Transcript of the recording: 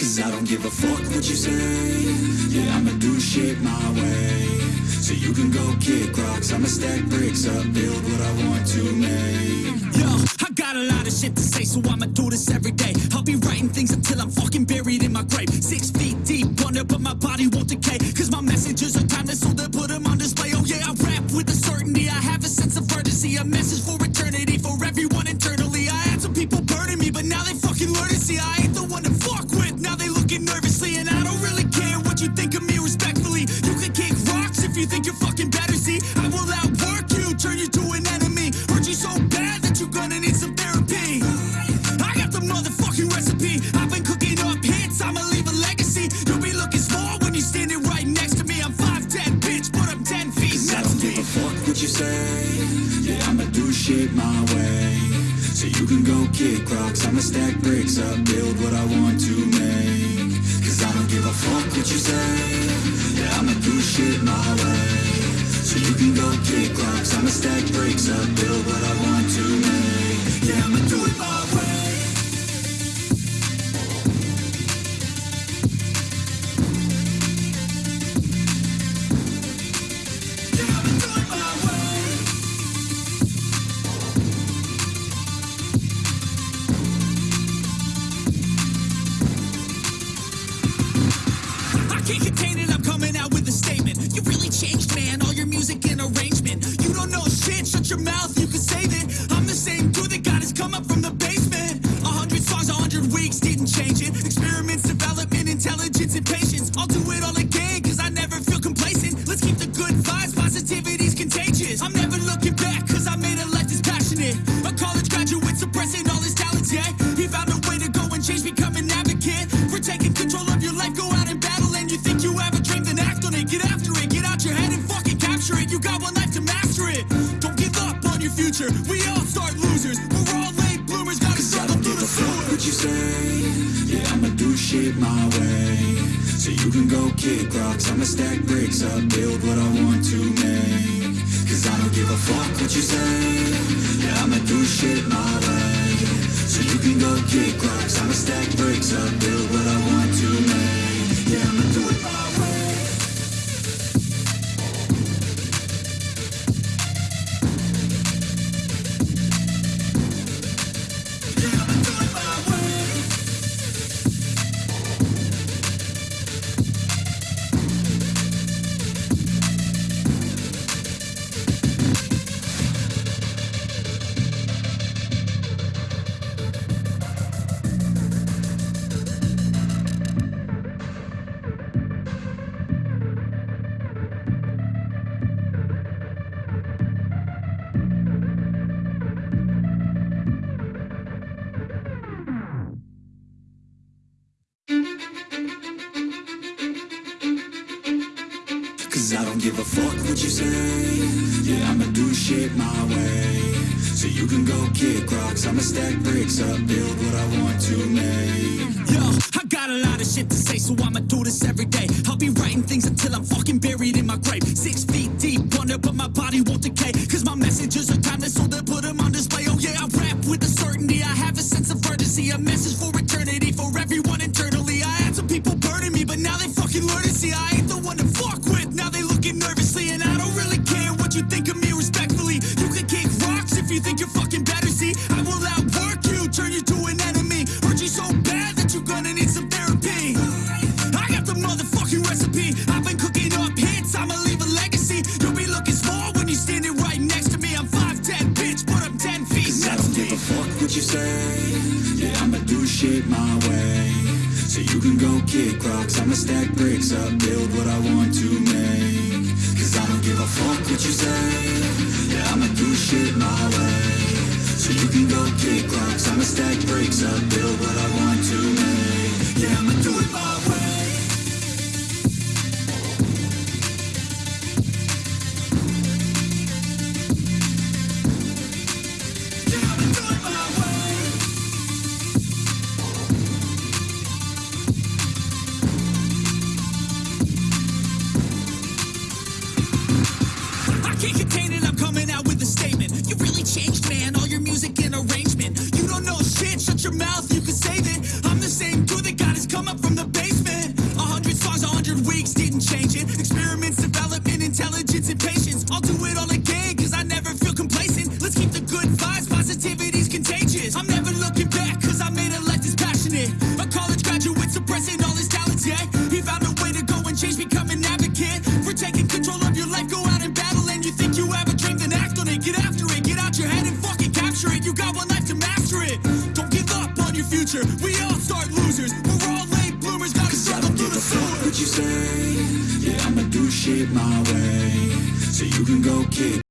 Cause I don't give a fuck what you say Yeah, I'ma do shit my way So you can go kick rocks I'ma stack bricks up, build what I want to make Yo, I got a lot of shit to say, so I'ma do this every day. I'll be writing things until I'm fucking buried in my grave. Six feet deep under, but my body won't decay. Cause my messages are timeless, so they'll put them on display. Oh yeah, I rap with a certainty. I have a sense of urgency, a message for eternity, for everyone you think you're fucking better. See, I will outwork you, turn you to an enemy. Hurt you so bad that you're gonna need some therapy. I got the motherfucking recipe. I've been cooking up hits, I'ma leave a legacy. You'll be looking small when you're standing right next to me. I'm 5'10, bitch, but I'm 10 feet I don't give a fuck what you say Yeah, I'ma do shit my way So you can go kick rocks I'ma stack bricks up, build what I want to make Cause I don't give a fuck what you say. Yeah, I'ma do shit my way. So you can go kick rocks. I'ma stack bricks up, build what I want It, I'm coming out with a statement. You really changed, man, all your music and arrangement. You don't know shit, shut your mouth, you can save it. I'm the same dude that got his come up from the basement. A hundred songs, a hundred weeks, didn't change it. Experiments, development, intelligence, and patience. I'll do it all again, cause I never feel complacent. Let's keep the good vibes, positivity's contagious. I'm never looking back, cause I made a life that's passionate. A college graduate suppressing all his talents, yeah. Future. We all start losers. We're all late bloomers, gotta struggle don't through give the a fuck sewer. what you say. Yeah, I'ma do shit my way. So you can go kick rocks. I'ma stack bricks up, build what I want to make. Cause I don't give a fuck what you say. Yeah, I'ma do shit my way. So you can go kick rocks. I'ma stack bricks up, build what I want Cause I don't give a fuck what you say Yeah, I'ma do shit my way So you can go kick rocks I'ma stack bricks up, build what I want to make Yo, I got a lot of shit to say, so I'ma do this every day. I'll be writing things until I'm fucking buried in my grave. Six feet deep under, but my body won't decay. Cause my messages are timeless, so they'll put them on display. Oh yeah, I rap with a certainty. I have a sense of urgency, a message for eternity, you think of me respectfully. You can kick rocks if you think you're fucking better. See, I will outwork you, turn you to an enemy. Hurt you so bad that you're gonna need some therapy. I got the motherfucking recipe. I've been cooking up hits, I'ma leave a legacy. You'll be looking small when you're standing right next to me. I'm 5'10, bitch, but I'm 10 feet Cause I don't to give me. a fuck what you say Yeah, I'ma do shit my way So you can go kick rocks I'ma stack bricks up, build what I want to make Cause I don't give a fuck what you say. Yeah, I'ma do shit my way. So you can go kick rocks. I'ma stack bricks up, shut your mouth, you can save it. I'm the same dude that got his come up from the basement. A hundred songs, a hundred weeks, didn't change it. Experiments, development, intelligence, and patience. I'll do it all again, cause I never feel complacent. Let's keep the good vibes, positivity's contagious. I'm never looking back, cause I made a life that's passionate. A college graduate suppressing all his talents, yeah. He found a way to go and change, become an advocate. For taking control of your life, go out and battle. And you think you have a dream, then act on it. Get after it, get out your head and fucking capture it. You got one life to master it future. We all start losers. We're all late bloomers, gotta struggle through the sewer. what you say Yeah, I'ma do shit my way So you can go kick